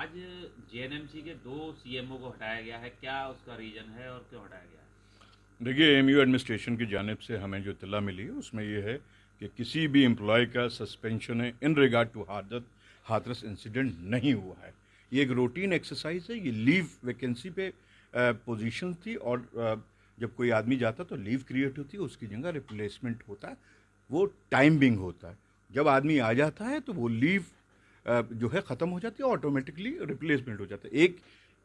आज जेएनएमसी के दो सीएमओ को हटाया गया है। क्या उसका रीजन है और क्यों हटाया गया है? देखिए एमयू एडमिनिस्ट्रेशन की जानब से हमें जो इतला मिली है उसमें ये है कि किसी भी एम्प्लॉय का सस्पेंशन है इन रिगार्ड टू हादत हाथरस इंसिडेंट नहीं हुआ है। ये एक रूटीन एक्सरसाइज है ये लीव वैकेंसी पे पोजीशन थी और अ, जब कोई आदमी जाता तो लीव क्रिएट होती है उसकी जगह रिप्लेसमेंट होता है वो टाइमिंग होता। है जब आदमी आ जाता है तो वो लीव जो है ख़त्म हो जाती है ऑटोमेटिकली रिप्लेसमेंट हो जाता है। एक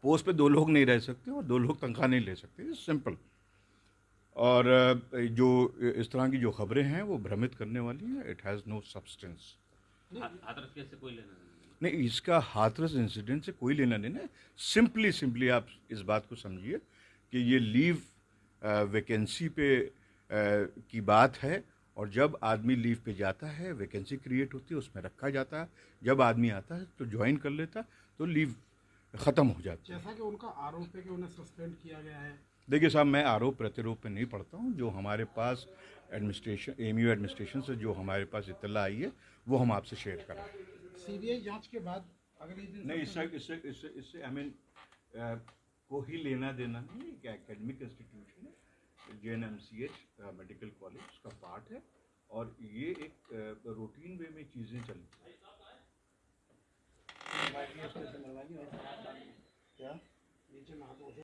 पोस्ट पे दो लोग नहीं रह सकते और दो लोग तनख्वाह नहीं ले सकते। सिंपल और जो इस तरह की जो खबरें हैं वो भ्रमित करने वाली हैं। It has no substance Hathras case से कोई लेना नहीं नहीं इसका हाथरस इंसिडेंट से कोई लेना देना है। सिंपली सिंपली आप इस बात को समझिए कि ये लीव वैकेंसी पे अ, की बात है। और जब आदमी लीव पे जाता है वैकेंसी क्रिएट होती है उसमें रखा जाता है। जब आदमी आता है तो ज्वाइन कर लेता तो लीव ख़त्म हो जाती है। जैसा कि उनका आरोप है कि उन्हें सस्पेंड किया गया है। देखिए साहब मैं आरोप प्रत्यारोप पे नहीं पढ़ता हूँ। जो हमारे पास एडमिनिस्ट्रेशन एमयू एडमिनिस्ट्रेशन से जो हमारे पास इतला आई है वो हम आपसे शेयर करें। सीबीआई जाँच के बाद अगले दिन नहीं इससे इससे इससे इससे आई मीन को ही लेना देना नहीं एक एकेडमिक इंस्टीट्यूशन है? J N M C H medical college उसका पार्ट है, और ये एक रूटीन वे में चीज़ें चलती हैं। धो